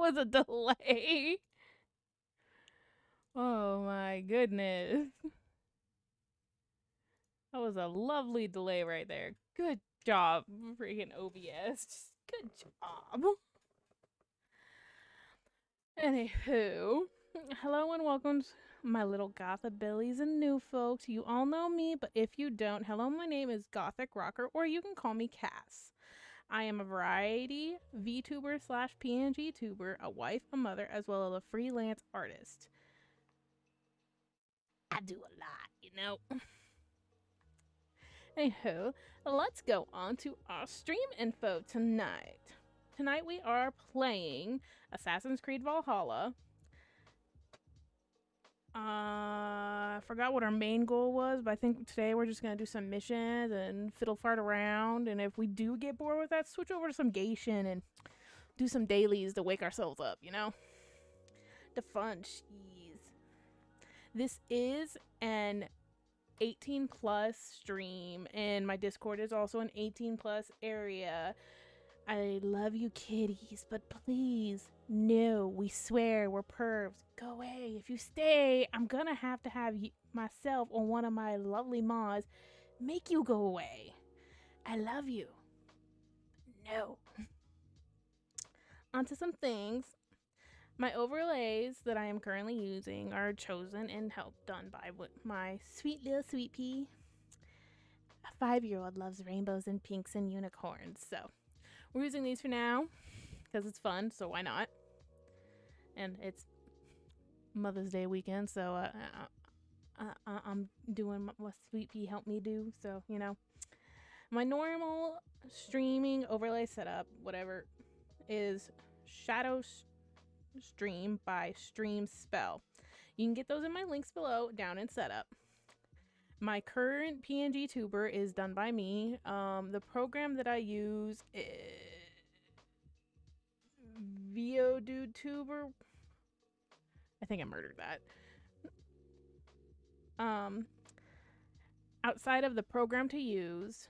was a delay. Oh my goodness. That was a lovely delay right there. Good job, freaking OBS. Good job. Anywho, hello and welcome to my little Gotha Billies and new folks. You all know me, but if you don't, hello, my name is Gothic Rocker, or you can call me Cass. I am a variety VTuber slash PNG tuber, a wife, a mother, as well as a freelance artist. I do a lot, you know. Anywho, let's go on to our stream info tonight. Tonight we are playing Assassin's Creed Valhalla. Uh, I forgot what our main goal was, but I think today we're just gonna do some missions and fiddle fart around. And if we do get bored with that, switch over to some Gation and do some dailies to wake ourselves up. You know, the fun. Jeez. This is an 18 plus stream, and my Discord is also an 18 plus area. I love you, kitties, but please, no, we swear we're pervs. Go away. If you stay, I'm gonna have to have you, myself or one of my lovely mods make you go away. I love you. No. Onto some things. My overlays that I am currently using are chosen and helped done by my sweet little sweet pea. A five year old loves rainbows and pinks and unicorns, so we're using these for now because it's fun, so why not? And it's Mother's Day weekend, so uh, uh, uh, I'm doing what Sweet Pea helped me do, so you know. My normal streaming overlay setup, whatever, is Shadow Stream by Stream Spell. You can get those in my links below down in setup. My current PNG tuber is done by me. Um, the program that I use is veadotube. I think I murdered that. Um, outside of the program to use,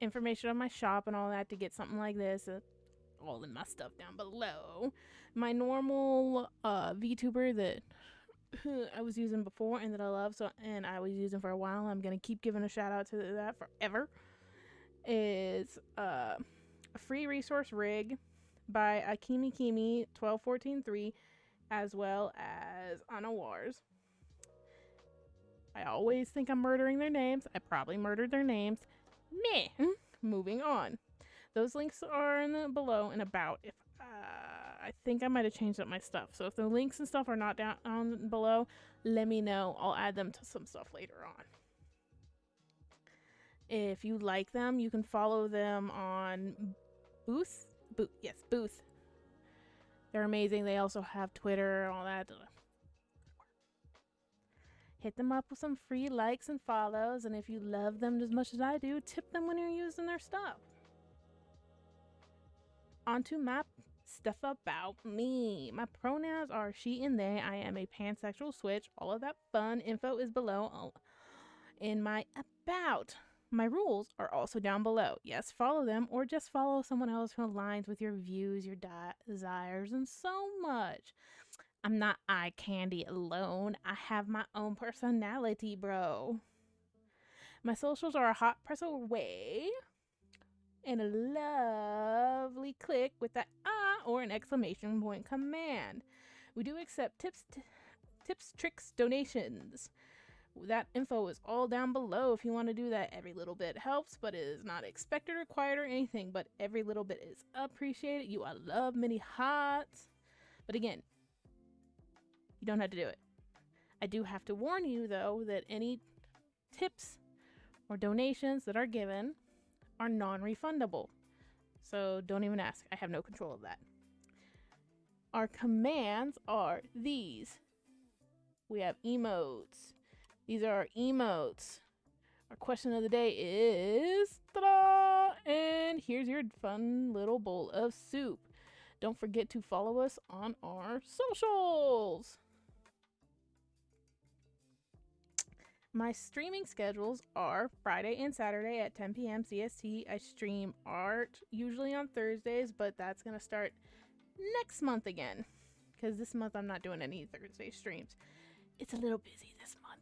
information on my shop and all that to get something like this, uh, all in my stuff down below. My normal uh, VTuber that I was using before and that I love, so and I was using for a while. I'm gonna keep giving a shout out to that forever. Is uh, a free resource rig by Akimi Kimi 12143, as well as Anna Wars. I always think I'm murdering their names. I probably murdered their names. Meh. Moving on. Those links are in the below and about. If uh, I think I might have changed up my stuff. So if the links and stuff are not down on below, let me know. I'll add them to some stuff later on. If you like them, you can follow them on Booth. Booth, yes, Booth. They're amazing. They also have Twitter and all that. Hit them up with some free likes and follows, and if you love them as much as I do, tip them when you're using their stuff onto my stuff about me. My pronouns are she and they. I am a pansexual switch. All of that fun info is below in my about. My rules are also down below. Yes, follow them or just follow someone else who aligns with your views, your desires, and so much. I'm not eye candy alone. I have my own personality, bro. My socials are a hot press away and a lovely click with that ah or an exclamation point command. We do accept tips, tips, tricks, donations. That info is all down below if you want to do that. Every little bit helps, but it is not expected, required, or anything. But every little bit is appreciated. You are love many hearts. But again, you don't have to do it. I do have to warn you though that any tips or donations that are given are non-refundable. So don't even ask. I have no control of that. Our commands are these. We have emotes. These are our emotes. Our question of the day is, ta-da! And here's your fun little bowl of soup. Don't forget to follow us on our socials. My streaming schedules are Friday and Saturday at 10 p.m. CST. I stream art usually on Thursdays, but that's going to start next month again because this month I'm not doing any Thursday streams. It's a little busy this month.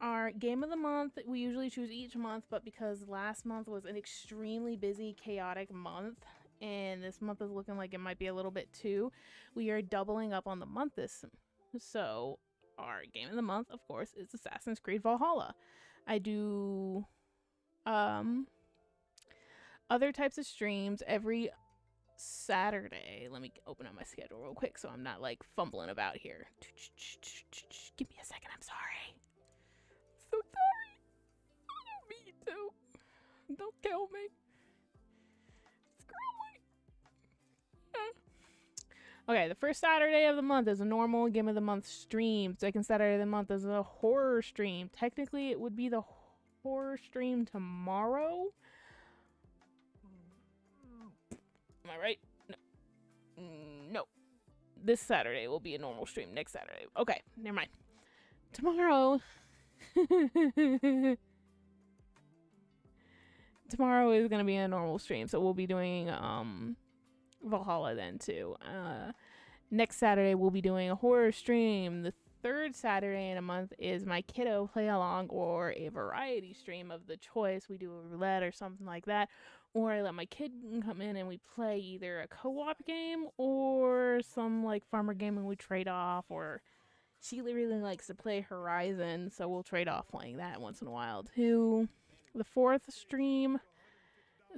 Our game of the month, we usually choose each month, but because last month was an extremely busy, chaotic month, and this month is looking like it might be a little bit too, we are doubling up on the month this. So, our game of the month, of course, is Assassin's Creed Valhalla. I do um other types of streams every Saturday. Let me open up my schedule real quick so I'm not like fumbling about here. Give me a second. I'm sorry. So sorry. Me too. Don't kill me. Okay, the first Saturday of the month is a normal Game of the Month stream. Second Saturday of the month is a horror stream. Technically, it would be the horror stream tomorrow. Am I right? No. Mm, no. This Saturday will be a normal stream. Next Saturday. Okay, never mind. Tomorrow. tomorrow is going to be a normal stream, so we'll be doing um Valhalla then too. Uh, next Saturday we'll be doing a horror stream. The third Saturday in a month is my kiddo play along or a variety stream of the choice. We do a roulette or something like that. Or I let my kid come in and we play either a co-op game or some like farmer game and we trade off or she really likes to play Horizon, so we'll trade off playing that once in a while too. The fourth stream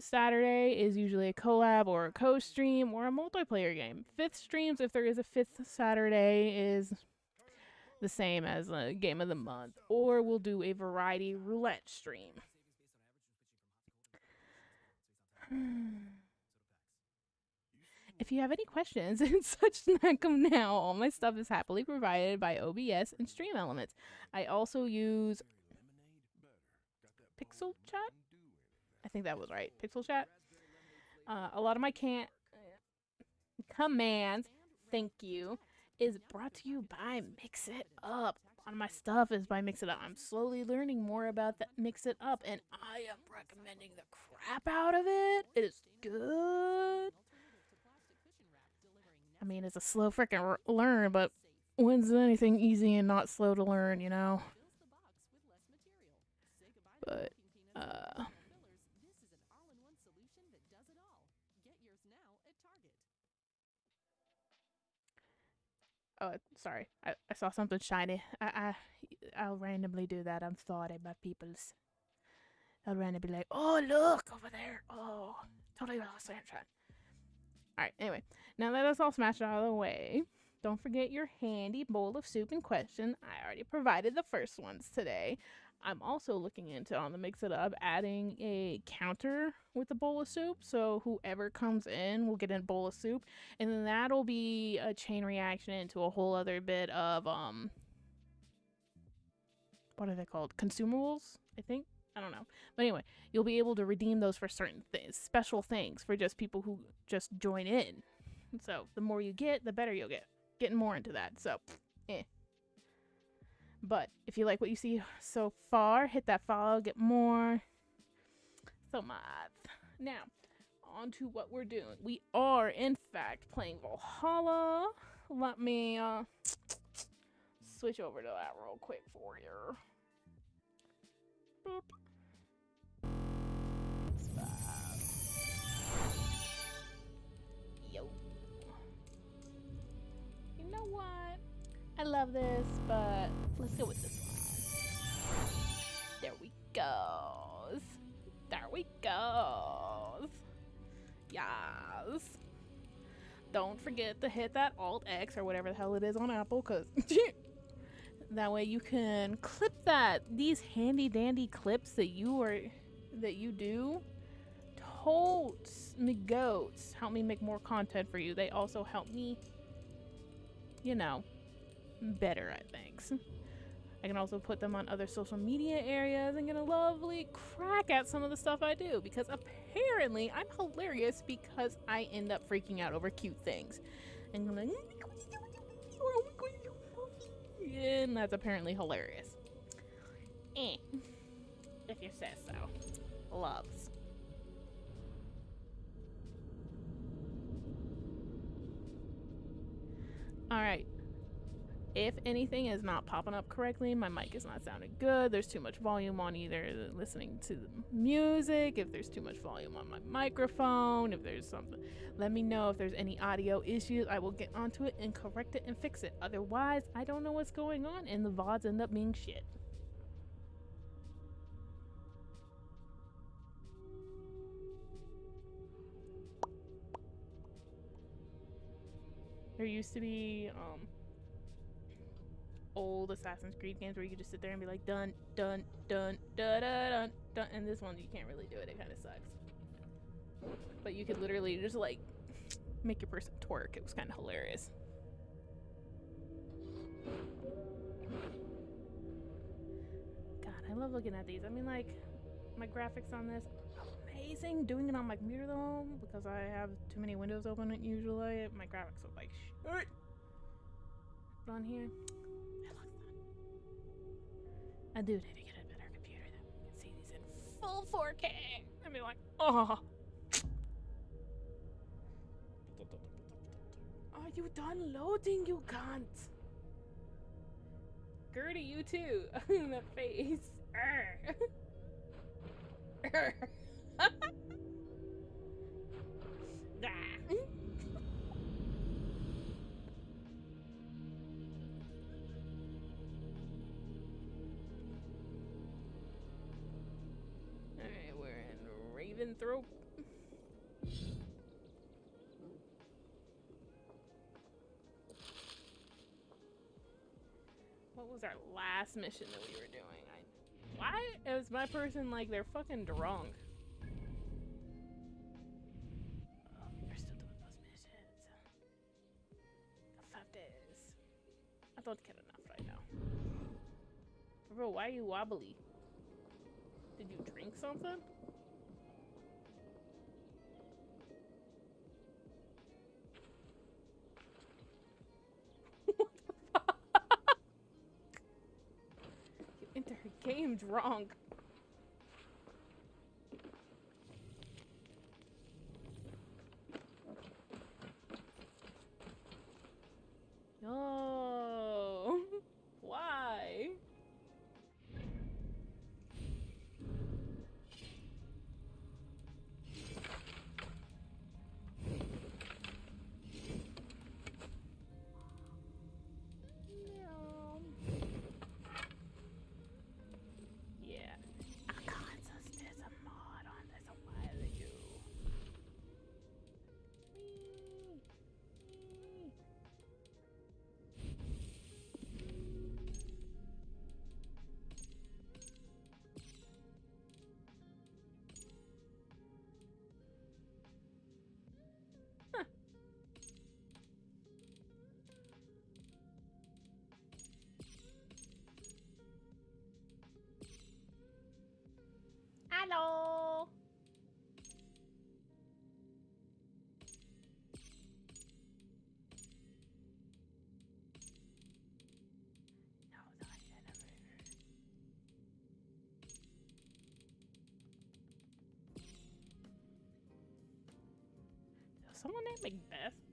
Saturday is usually a collab or a co-stream or a multiplayer game. Fifth streams, if there is a fifth Saturday, is the same as a game of the month. Or we'll do a variety roulette stream. If you have any questions and such, them now. All my stuff is happily provided by OBS and Stream Elements. I also use Pixel Chat I think that was right. Pixel chat. Uh, a lot of my can't commands, thank you, is brought to you by Mix It Up. A lot of my stuff is by Mix It Up. I'm slowly learning more about that Mix It Up, and I am recommending the crap out of it. It is good. I mean, it's a slow freaking learn, but when's anything easy and not slow to learn, you know? But, uh... Oh, sorry. I, I saw something shiny. I, I, I'll randomly do that. I'm sorry, my peoples. I'll randomly be like, oh, look over there. Oh, totally lost sunshine. Alright, anyway. Now that us all smashed out of the way, don't forget your handy bowl of soup in question. I already provided the first ones today. I'm also looking into on the Mix It Up adding a counter with a bowl of soup. So whoever comes in will get a bowl of soup. And then that'll be a chain reaction into a whole other bit of um what are they called? Consumables, I think. I don't know. But anyway, you'll be able to redeem those for certain things, special things for just people who just join in. So the more you get, the better you'll get. Getting more into that. So, eh. But if you like what you see so far, hit that follow, get more. So much. Now, on to what we're doing. We are, in fact, playing Valhalla. Let me uh, switch over to that real quick for you. Boop. Yo. You know what? I love this, but let's go with this one. There we go. There we go. Yes. Don't forget to hit that Alt X or whatever the hell it is on Apple, cause that way you can clip that. These handy dandy clips that you are that you do. Totes me goats help me make more content for you. They also help me, you know, better at things. I can also put them on other social media areas and get a lovely crack at some of the stuff I do because apparently I'm hilarious because I end up freaking out over cute things. And I'm like, and that's apparently hilarious. Eh. If you say so. Loves. Alright. If anything is not popping up correctly, my mic is not sounding good, there's too much volume on either listening to the music, if there's too much volume on my microphone, if there's something, let me know if there's any audio issues. I will get onto it and correct it and fix it. Otherwise, I don't know what's going on and the VODs end up being shit. There used to be um, old Assassin's Creed games where you just sit there and be like dun dun dun dun dun dun, dun. and this one you can't really do it. It kind of sucks. But you could literally just like make your person twerk. It was kind of hilarious. God, I love looking at these. I mean, like my graphics on this amazing. Doing it on my computer though, because I have too many windows open usually, my graphics look like shit. On here, I do need to get a better computer that we can see these in full 4K. And be like, oh. Are you done loading? You can't. Gertie, you too. In the face. Alright, we're was our last mission that we were doing? I, why is my person like they're fucking drunk? I don't care enough right now. Bro, why are you wobbly? Did you drink something? Her drunk. Hello. Someone named Macbeth?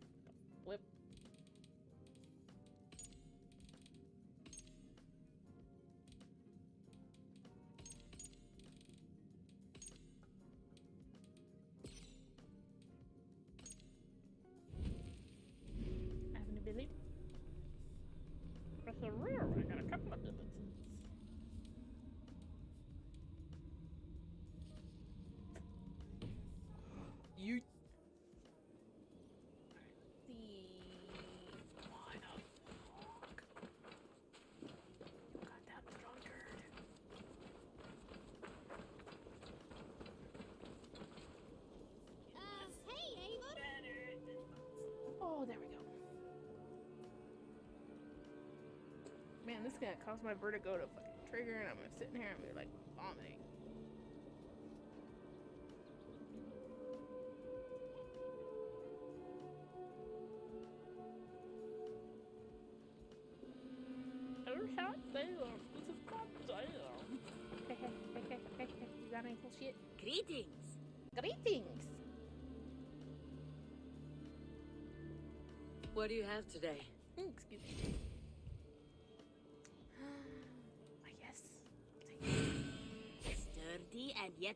Man, this is gonna cause my vertigo to fucking trigger, and I'm gonna sit in here and be like vomiting. hot damn. This is hot damn. Hey, hey, hey, hey, hey, hey. You got any cool shit? Greetings. Greetings. What do you have today?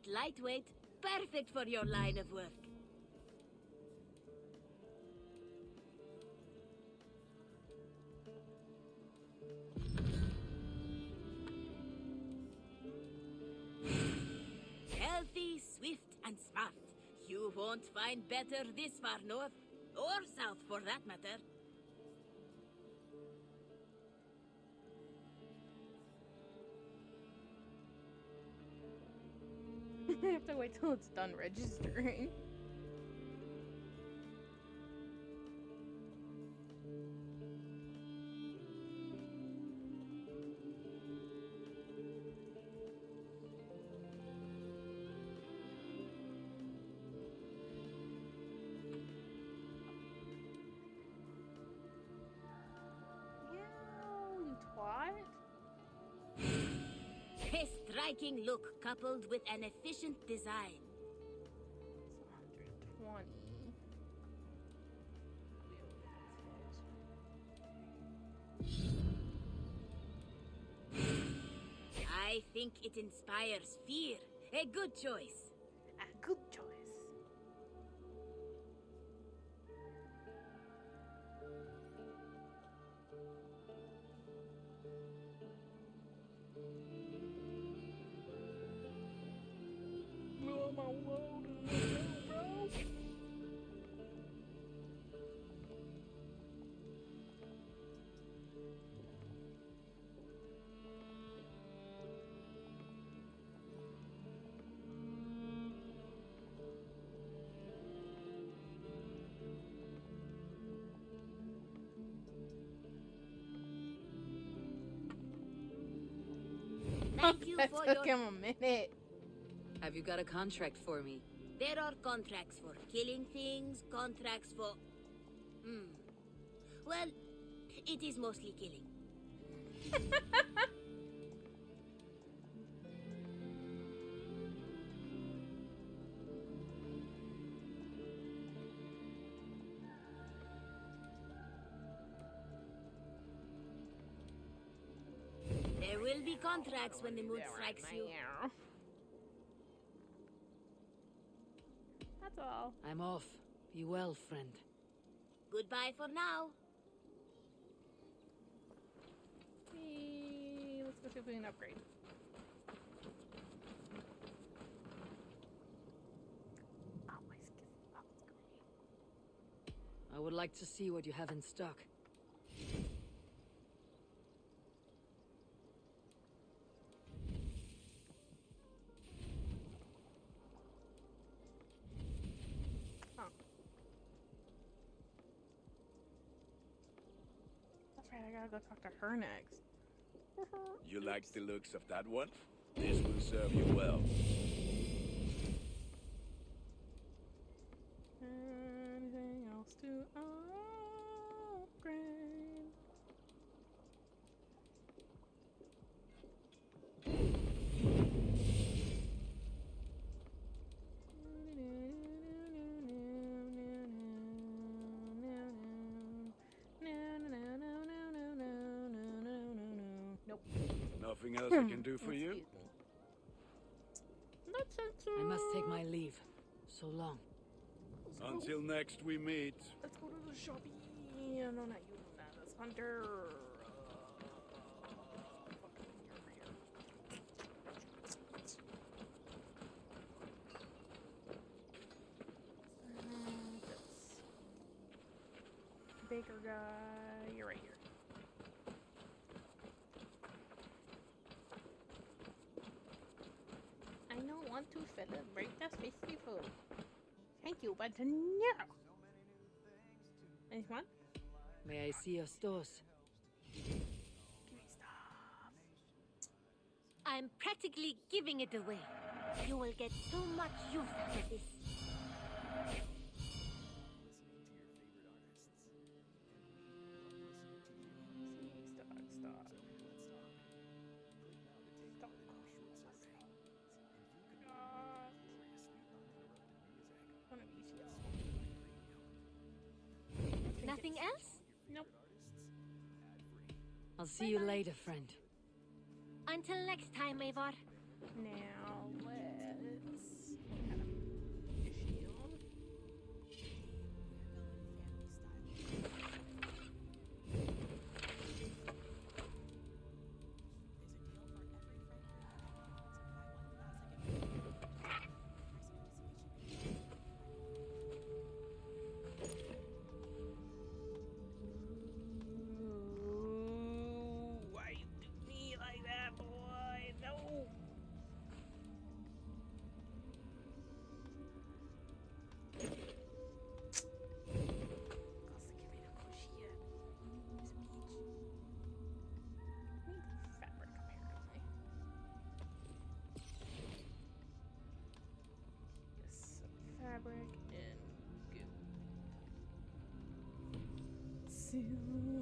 Lightweight. Perfect for your line of work. Healthy, swift, and smart. You won't find better this far north, or south for that matter. I have to wait till it's done registering. You twat. A striking look coupled with an efficient design. It's 120. I think it inspires fear. A good choice. Took your... him a minute. Have you got a contract for me? There are contracts for killing things, contracts for... Hmm. Well, it is mostly killing. will be contracts when the mood strikes you. That's all. I'm off. Be well, friend. Goodbye for now. Hey, let's go see if we can upgrade. Oh, my upgrade. I would like to see what you have in stock. Her next. Mm-hmm. You like the looks of that one? This will serve you well. Nothing else I can do for you? Excuse me. I must take my leave. So long. Until next we meet. Let's go to the shopping. No, not you. That's Hunter. Uh. Baker guy, you're right here. I don't want to celebrate the festival. Thank you, but no. Anyone? May I see your stores? Give me stuff. I'm practically giving it away. You will get so much use out of this. See you later, friend. Until next time, Eivor. Now Silver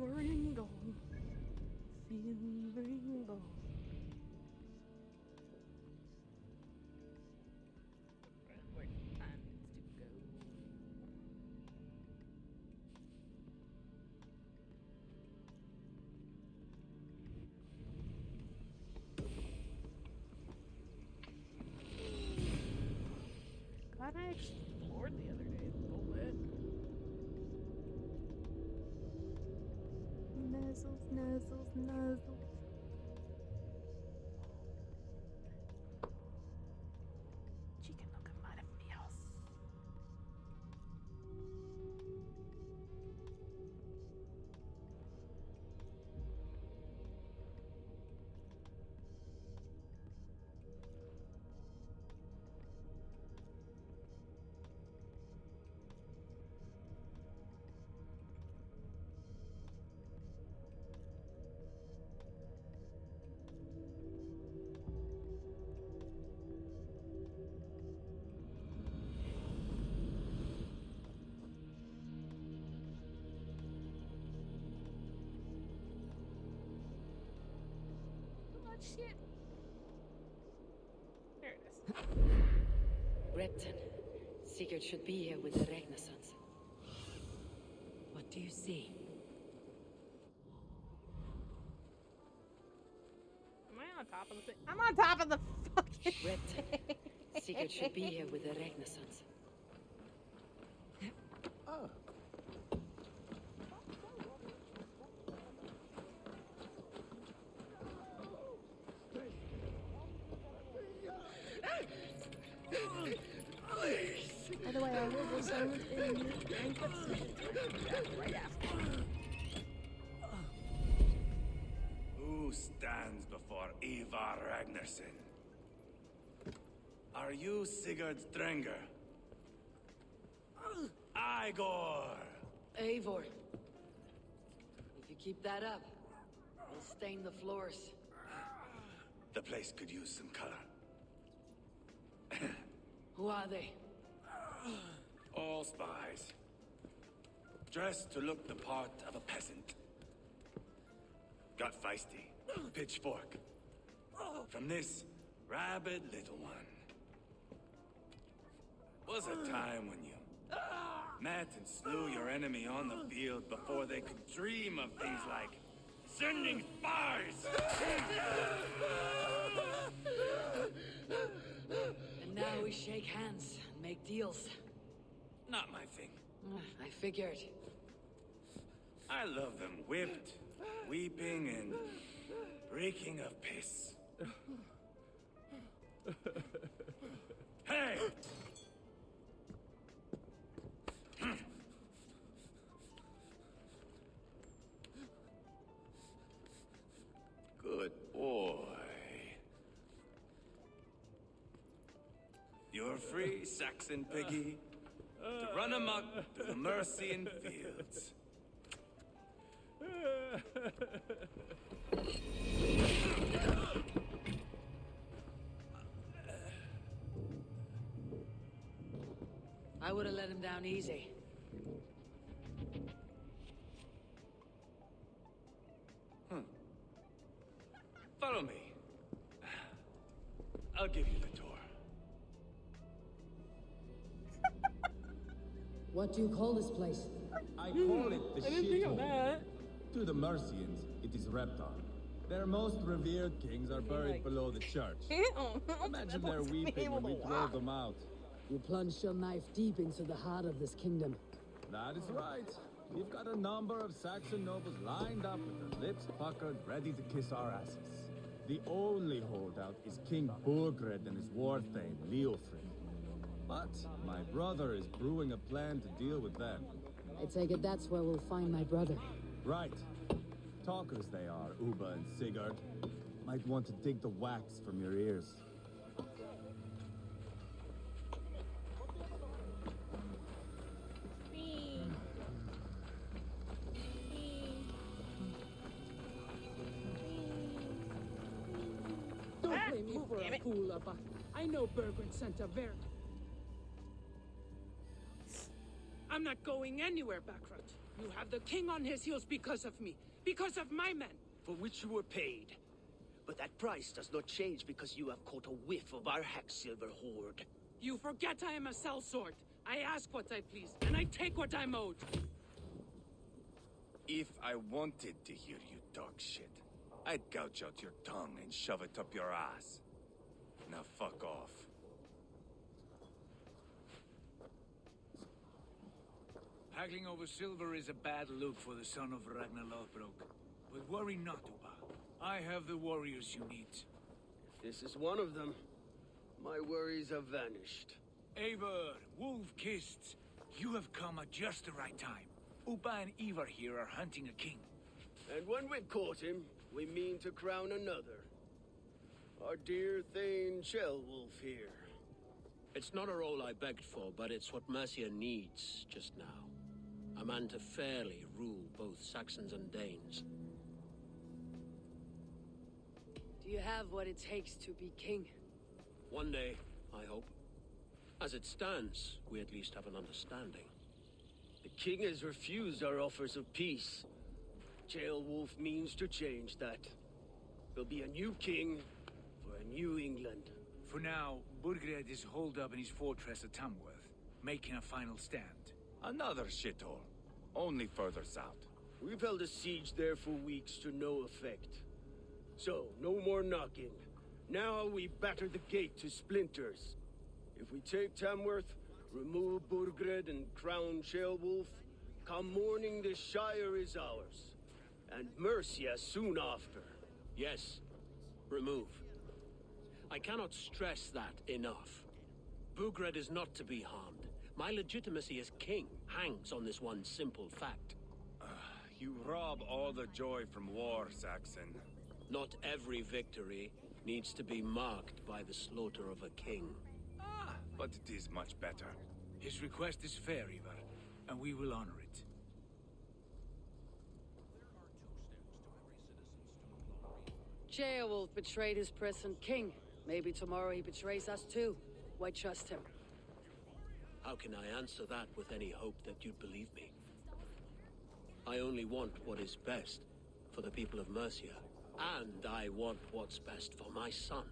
Oh, shit. There it is. Repton. Sigurd should be here with the Ragnarssons. What do you see? Am I on top of the thing? I'm on top of the fucking Repton. Sigurd should be here with the Ragnarssons. Sigurd Strenger? Igor! Eivor. If you keep that up, we'll stain the floors. The place could use some color. Who are they? All spies. Dressed to look the part of a peasant. Got feisty. Pitchfork. From this rabid little one. Was a time when you met and slew your enemy on the field before they could dream of things like sending spies! And now we shake hands and make deals. Not my thing. Mm, I figured. I love them whipped, weeping, and reeking of piss. hey! Saxon piggy, to run amok through the Mercian fields. I would have let him down easy. Hmm. Follow me. I'll give you What do you call this place? I I call it the I didn't think of shithole. that. To the Mercians, it is Repton. Their most revered kings are buried like- below the church. Imagine their weeping when we drove them out. You plunged your knife deep into the heart of this kingdom. That is right. We've got a number of Saxon nobles lined up with their lips puckered, ready to kiss our asses. The only holdout is King Burgred and his war thane, Leofrith. But my brother is brewing a plan to deal with them. I take it that's where we'll find my brother. Right. Talkers they are, Ubba and Sigurd. Might want to dig the wax from your ears. Don't blame me for a fool, Ubba. I know Burgred sent a very... I'm not going anywhere, Backrot. You have the king on his heels because of me. Because of my men. for which you were paid. But that price does not change because you have caught a whiff of our Hacksilver hoard. You forget I am a sellsword. I ask what I please, and I take what I'm owed. If I wanted to hear you talk shit, I'd gouge out your tongue and shove it up your ass. Now fuck off. Haggling over silver is a bad look for the son of Ragnar Lothbrok. But worry not, Ubba. I have the warriors you need. If this is one of them. My worries have vanished. Eivor, Wolf-Kissed, you have come at just the right time. Ubba and Ivar here are hunting a king. And when we've caught him, we mean to crown another. Our dear Thane Ceolwulf here. It's not a role I begged for, but it's what Mercia needs just now. A man to fairly rule both Saxons and Danes. Do you have what it takes to be king? One day, I hope. As it stands, we at least have an understanding. The king has refused our offers of peace. Ceolwulf means to change that. There'll be a new king for a new England. For now, Burgred is holed up in his fortress at Tamworth, making a final stand. Another shithole. Only further south. We've held a siege there for weeks to no effect. So, no more knocking. Now we batter the gate to splinters. If we take Tamworth, remove Burgred and crown Ceolwulf, come morning the Shire is ours. And Mercia soon after. Yes, remove. I cannot stress that enough. Burgred is not to be harmed. My legitimacy as king hangs on this one simple fact. You rob all the joy from war, Saxon. Not every victory needs to be marked by the slaughter of a king. Ah, but it is much better. His request is fair, Ivar, and we will honor it. Ceolwulf betrayed his present king. Maybe tomorrow he betrays us too. Why trust him? How can I answer that with any hope that you'd believe me? I only want what is best for the people of Mercia, and I want what's best for my son.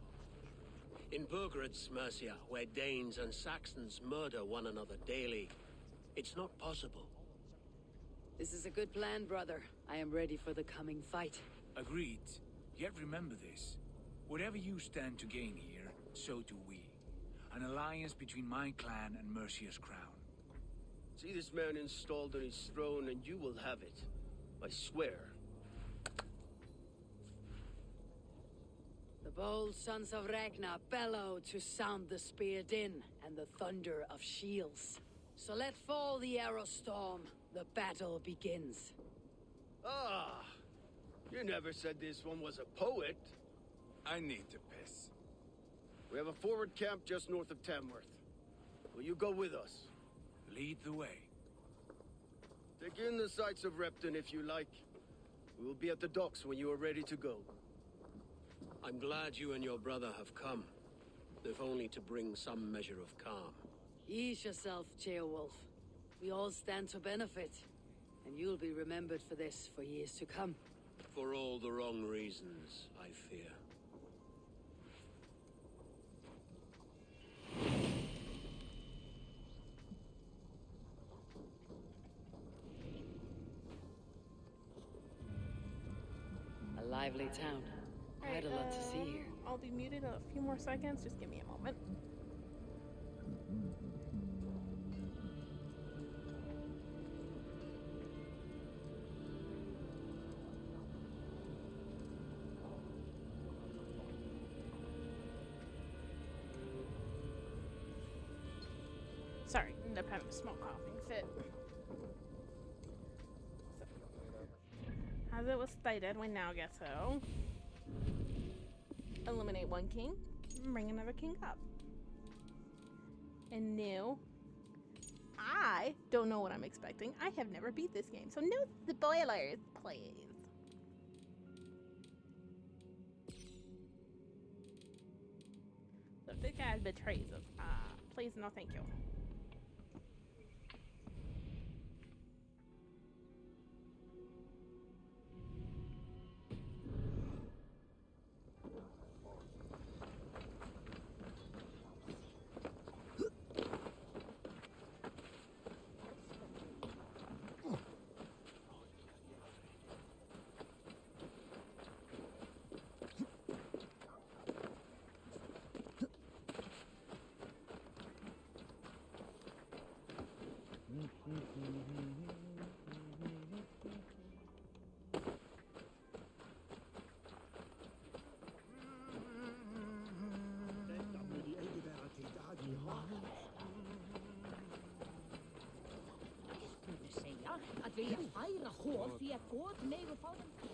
In Burgred's Mercia, where Danes and Saxons murder one another daily, it's not possible. This is a good plan, brother. I am ready for the coming fight. Agreed. Yet remember this. Whatever you stand to gain here, so do we. An alliance between my clan and Mercia's crown. See this man installed on his throne and you will have it. I swear. The bold sons of Ragnar bellow to sound the spear din and the thunder of shields. So let fall the arrow storm. The battle begins. Ah! You never said this one was a poet. I need to piss. We have a forward camp just north of Tamworth. Will you go with us? Lead the way. Take in the sights of Repton if you like. We will be at the docks when you are ready to go. I'm glad you and your brother have come, if only to bring some measure of calm. Ease yourself, Ceolwulf. We all stand to benefit. And you'll be remembered for this for years to come. For all the wrong reasons, I fear. Lively town. Quite a lot to see um, here. I'll be muted in a few more seconds. Just give me a moment. Sorry, ended up having a small coughing fit. As it was stated, we now get to eliminate one king, and bring another king up. And new. I don't know what I'm expecting. I have never beat this game, so no spoilers, please. So if this guy betrays us, uh, please no thank you.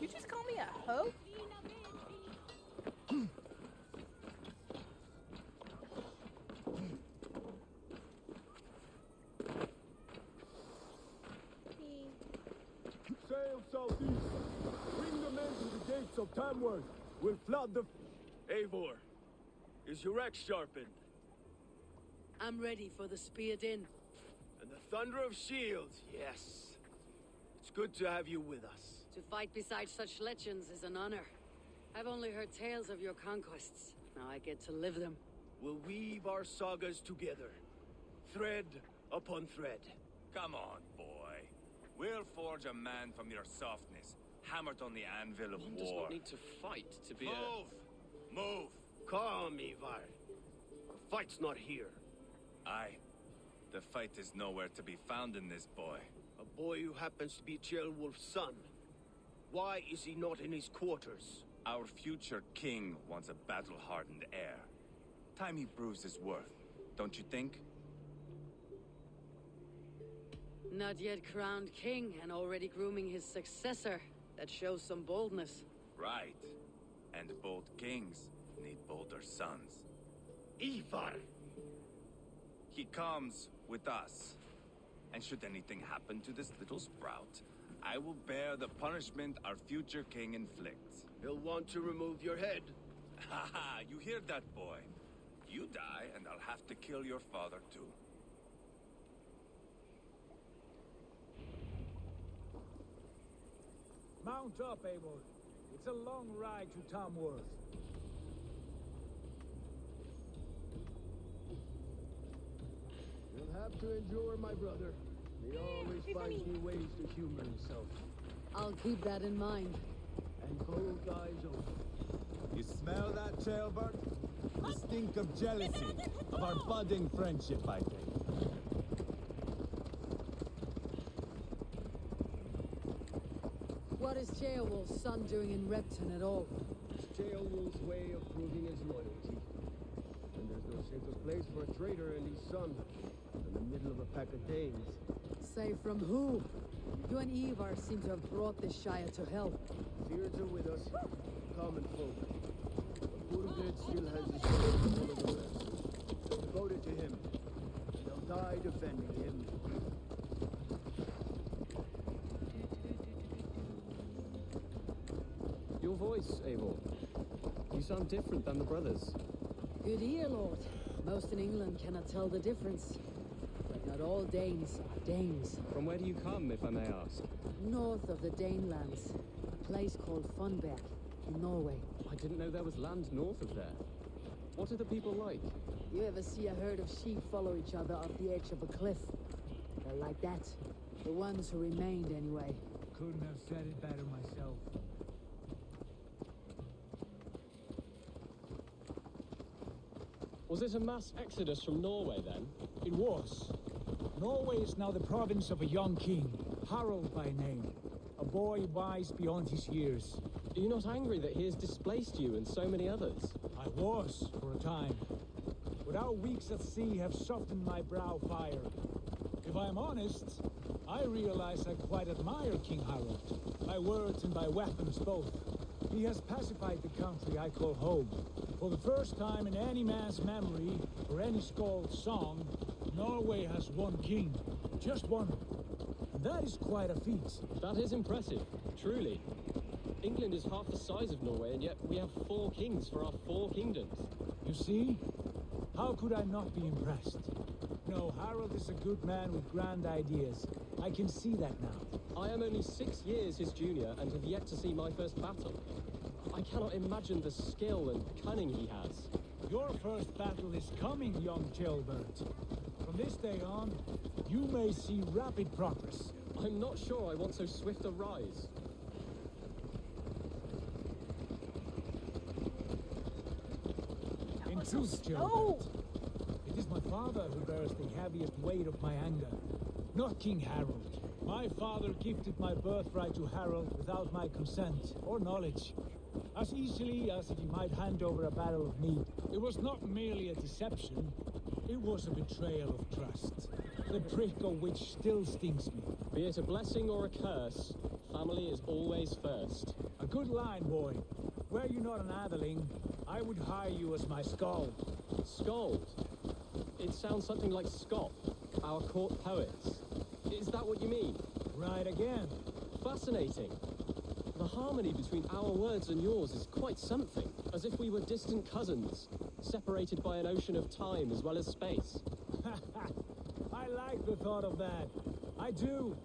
You just call me a hoe? Sail southeast. Bring the men to the gates of Tamworth. We'll flood the... Eivor, is your axe sharpened? I'm ready for the spear din. And the thunder of shields, yes. It's good to have you with us. To fight beside such legends is an honor. I've only heard tales of your conquests. Now I get to live them. We'll weave our sagas together. Thread upon thread. Come on, boy. We'll forge a man from your softness, hammered on the anvil of One does war. not need to fight to be a... Move! Move! Calm, Ivar. The fight's not here. Aye. The fight is nowhere to be found in this boy. A boy who happens to be Ceolwulf's son. Why is he not in his quarters? Our future king wants a battle-hardened heir. Time he proves his worth, don't you think? Not yet crowned king and already grooming his successor. That shows some boldness. Right. And bold kings need bolder sons. Ivar! He comes with us. And should anything happen to this little sprout, I will bear the punishment our future king inflicts. He'll want to remove your head. Ha ha, you hear that, boy? You die, and I'll have to kill your father, too. Mount up, Abel. It's a long ride to Tamworth. Have to endure, my brother. He always finds new ways to humor himself. I'll keep that in mind. And both eyes open. You smell that, Ceolbert? The stink of jealousy, of our budding friendship, I think. What is Ceolwulf's son doing in Repton at all? Ceolwulf's way of proving his loyalty. And there's no safer place for a traitor and his son than the middle of a pack of Danes. Say from who? You and Ivar seem to have brought this Shire to hell. Fears are with us, common folk. But Burgred still has his soul full of the rest. Devoted to him. And they'll die defending him. Your voice, Eivor. You sound different than the brothers. Good ear, Lord. Most in England cannot tell the difference all Danes are Danes. From where do you come, if I may ask? North of the Danelands, a place called Fornburg, in Norway. I didn't know there was land north of there. What are the people like? You ever see a herd of sheep follow each other off the edge of a cliff? They're like that. The ones who remained, anyway. Couldn't have said it better myself. Was it a mass exodus from Norway then? It was. Norway is now the province of a young king, Harold by name. A boy wise beyond his years. Are you not angry that he has displaced you and so many others? I was, for a time. But our weeks at sea have softened my brow fire. If I'm honest, I realize I quite admire King Harold. By words and by weapons both. He has pacified the country I call home. For the first time in any man's memory, or any skald's song, Norway has one king. Just one. And that is quite a feat. That is impressive, truly. England is half the size of Norway, and yet we have four kings for our four kingdoms. You see? How could I not be impressed? No, Harold is a good man with grand ideas. I can see that now. I am only six years his junior and have yet to see my first battle. I cannot imagine the skill and cunning he has. Your first battle is coming, young Ceolbert. From this day on, you may see rapid progress. I'm not sure I want so swift a rise. In was so truth, slow. It is my father who bears the heaviest weight of my anger, not King Harold. My father gifted my birthright to Harold without my consent or knowledge. As easily as if he might hand over a barrel of meat. It was not merely a deception, it was a betrayal of trust. The prick of which still stings me. Be it a blessing or a curse, family is always first. A good line, boy. Were you not an Atheling, I would hire you as my skald. Scold. It sounds something like Scott, our court poets. Is that what you mean? Right again. Fascinating. The harmony between our words and yours is quite something, as if we were distant cousins, separated by an ocean of time as well as space. I like the thought of that. I do.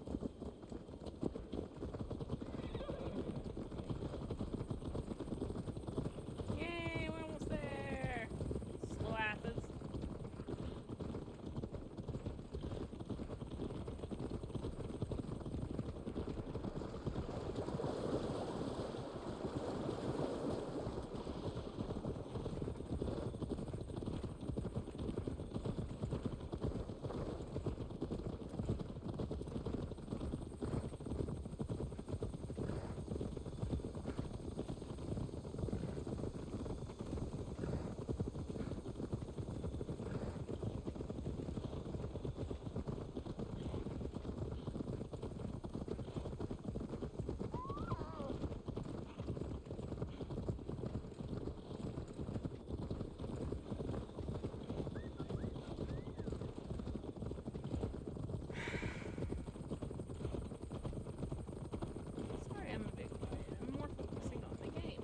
Yay, we're almost there. Slow asses. Sorry, I'm a big boy. I'm more focusing on the game.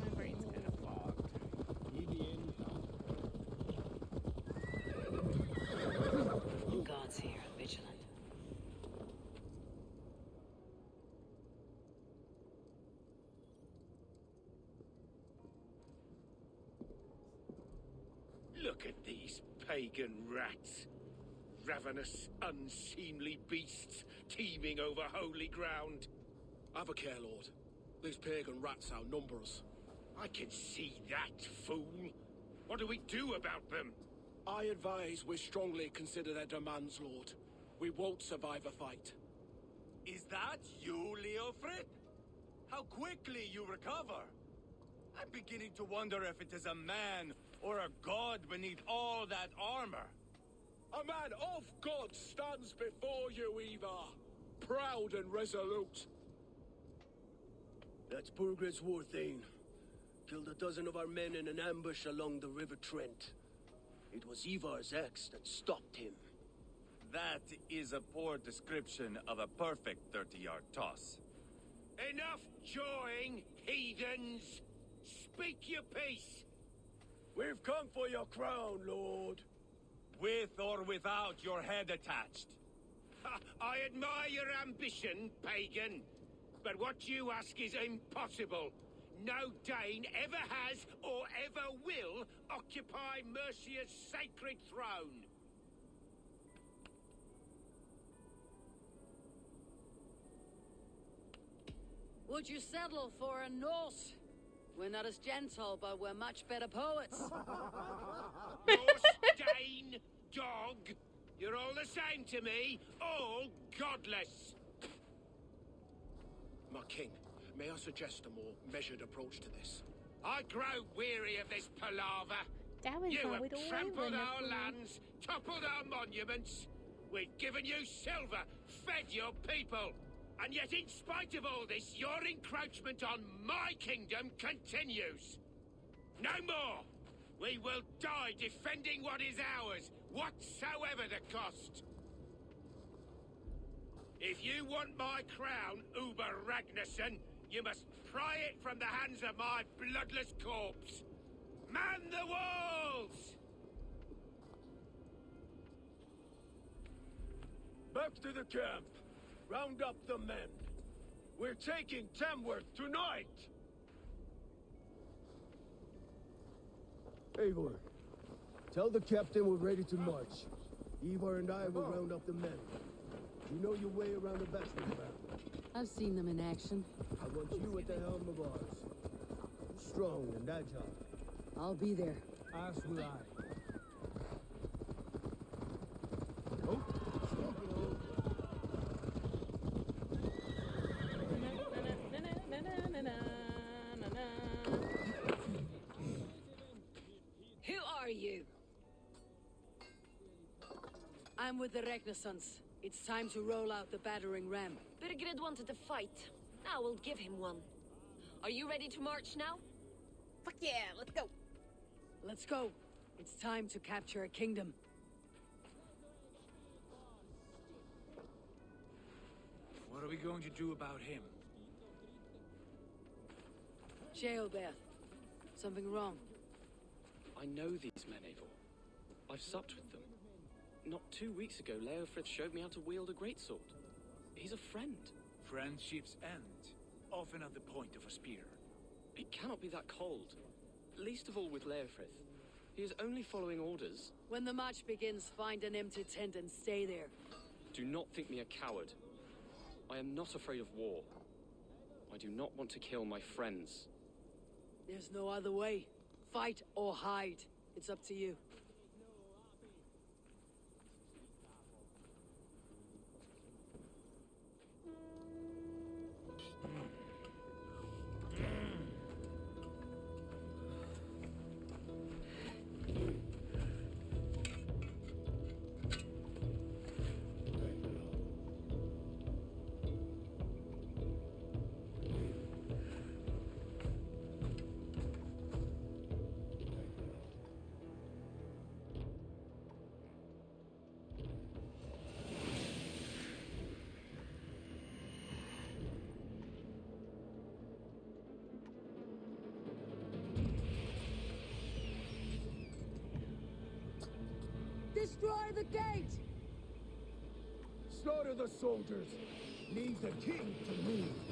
My brain's kind of fogged. Guards here, vigilant. Look at these pagan rats. Ravenous, unseemly beasts teeming over holy ground. Have a care, Lord. These pagan rats outnumber us. I can see that, fool. What do we do about them? I advise we strongly consider their demands, Lord. We won't survive a fight. Is that you, Leofrith? How quickly you recover! I'm beginning to wonder if it is a man or a god beneath all that armor. A man of God stands before you, Eivor. Proud and resolute. That's Burgred's Warthane. Killed a dozen of our men in an ambush along the River Trent. It was Ivar's axe that stopped him. That is a poor description of a perfect 30-yard toss. Enough jawing, heathens! Speak your piece! We've come for your crown, Lord. With or without your head attached. I admire your ambition, pagan. But what you ask is impossible. No Dane ever has or ever will occupy Mercia's sacred throne. Would you settle for a Norse? We're not as gentle, but we're much better poets. Dane, dog. You're all the same to me. All godless. My king, may I suggest a more measured approach to this? I grow weary of this palaver. That was You have we'd trampled win our lands, toppled our monuments. We've given you silver, fed your people. And yet, in spite of all this, your encroachment on my kingdom continues. No more! We will die defending what is ours, whatsoever the cost. If you want my crown, Ubba Ragnarsson, you must pry it from the hands of my bloodless corpse. Man the walls! Back to the camp. Round up the men. We're taking Tamworth tonight! Eivor, tell the captain we're ready to march. Eivor and I will oh. round up the men. You know your way around the battering ram. I've seen them in action. I want you at the helm of ours. Strong and agile. I'll be there. As will I. I'm with the Renaissance. It's time to roll out the battering ram. Burgred wanted to fight. Now we'll give him one. Are you ready to march now? Fuck yeah, let's go. Let's go. It's time to capture a kingdom. What are we going to do about him? Ceolbert. Something wrong. I know these men, Eivor. I've supped with them. Not two weeks ago, Leofrith showed me how to wield a greatsword. He's a friend. Friendships end, often at the point of a spear. It cannot be that cold. Least of all with Leofrith. He is only following orders. When the march begins, find an empty tent and stay there. Do not think me a coward. I am not afraid of war. I do not want to kill my friends. There's no other way. Fight or hide. It's up to you. Destroy the gate! Slaughter the soldiers. Leave the king to me.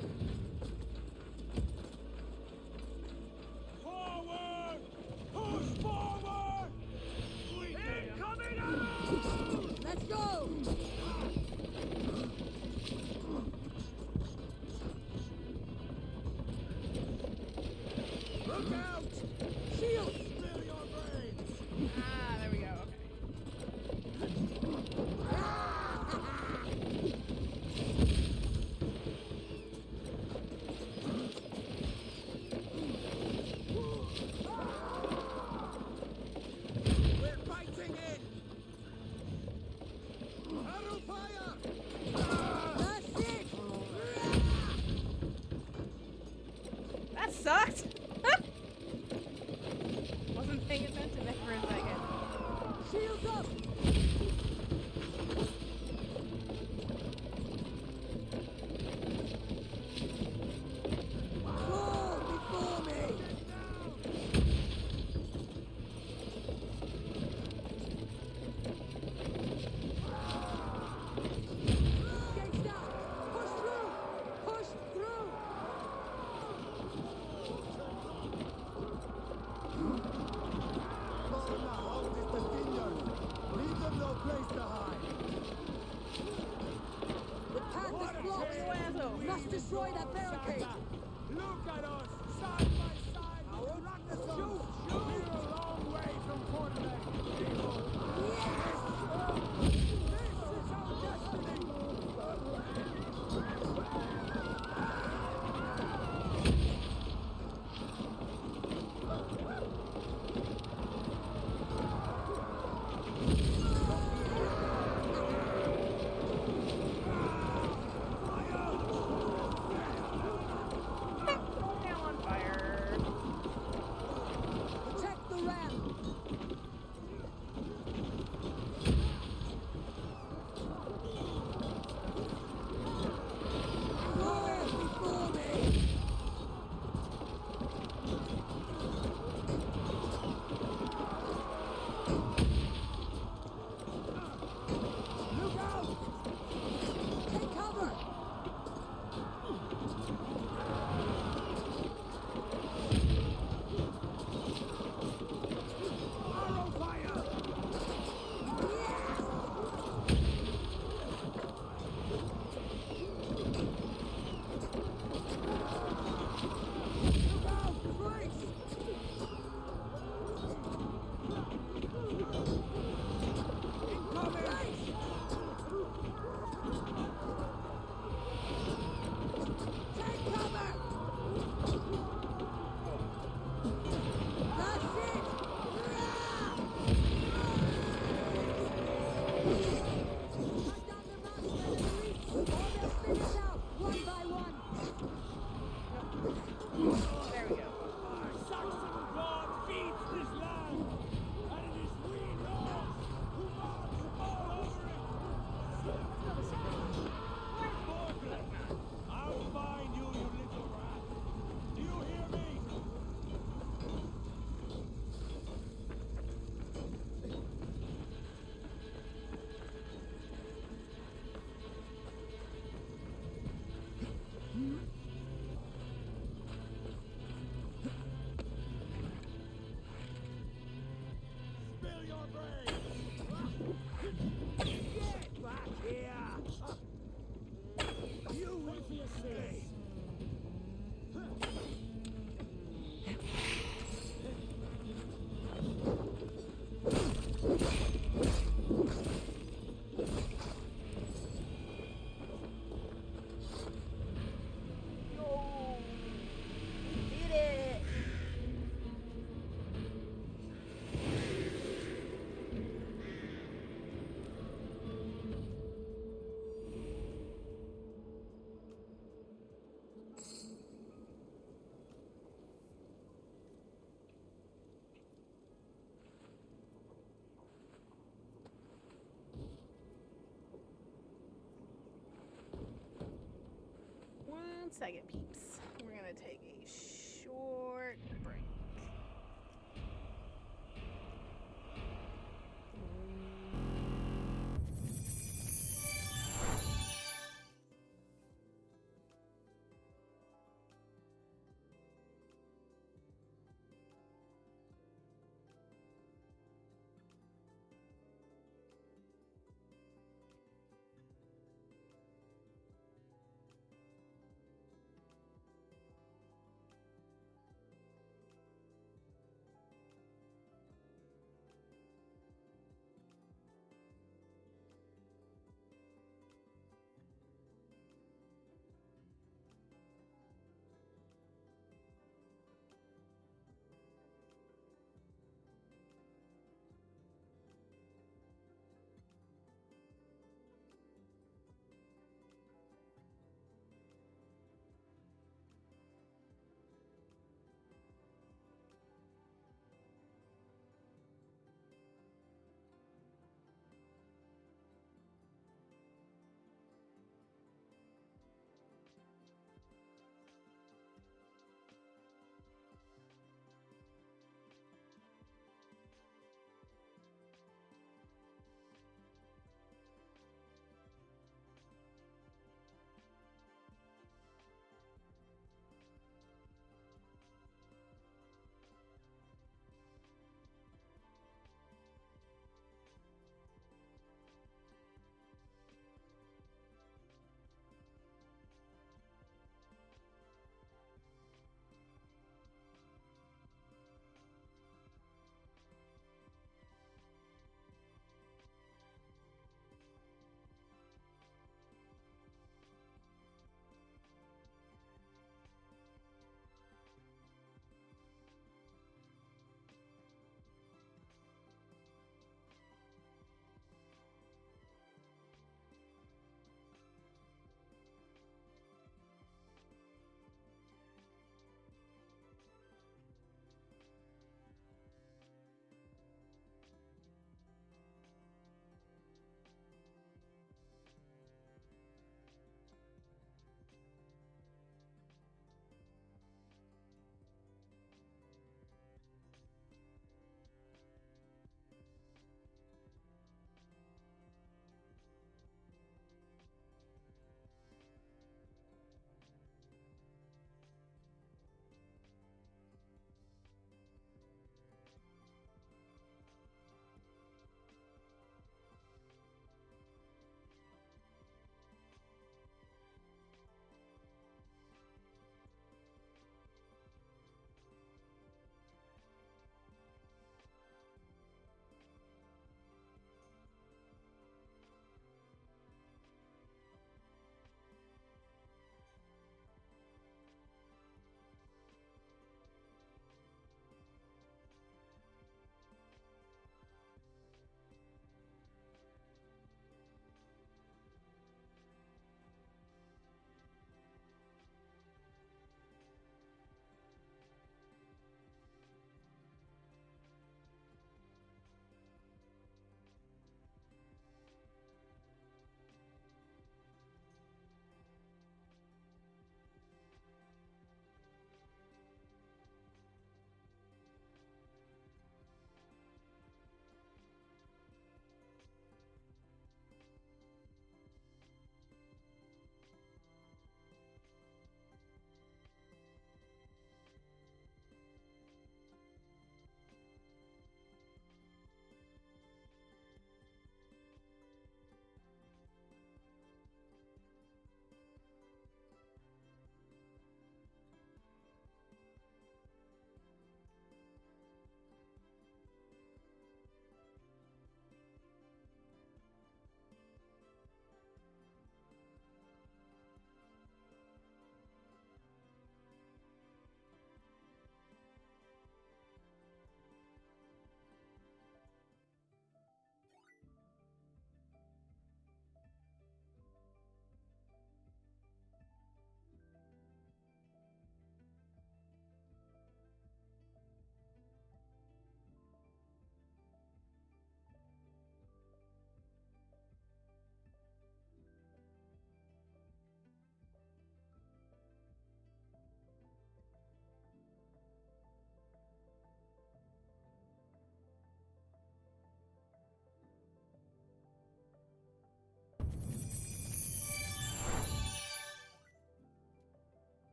second, peeps.